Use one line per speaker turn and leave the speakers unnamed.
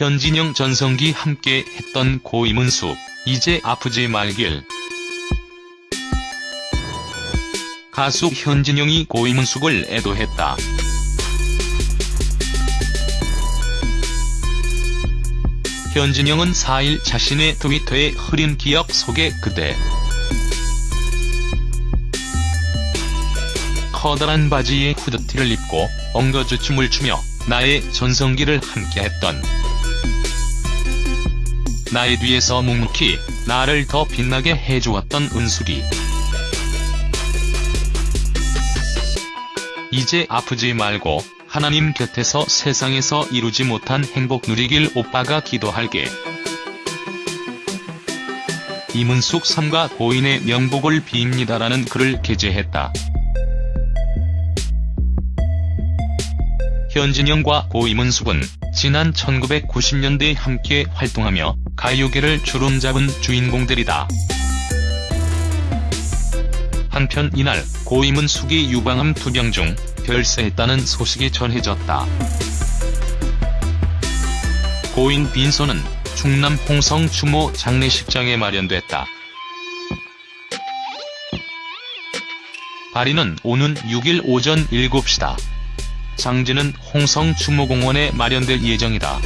현진영 전성기 함께 했던 고임은숙, 이제 아프지 말길. 가수 현진영이 고임은숙을 애도했다. 현진영은 4일 자신의 트위터에 흐린 기억 속에 그대 커다란 바지에 후드티를 입고 엉거주 춤을 추며 나의 전성기를 함께했던 나의 뒤에서 묵묵히 나를 더 빛나게 해주었던 은숙이 이제 아프지 말고 하나님 곁에서 세상에서 이루지 못한 행복 누리길 오빠가 기도할게. 이문숙 삼가 고인의 명복을 빕니다라는 글을 게재했다. 현진영과 고 이문숙은 지난 1990년대에 함께 활동하며 가요계를 주름잡은 주인공들이다. 한편 이날 고 이문숙이 유방암 투병 중 별세했다는 소식이 전해졌다. 고인 빈소는 충남 홍성 추모 장례식장에 마련됐다. 발인은 오는 6일 오전 7시다. 장지는 홍성주무공원에 마련될 예정이다.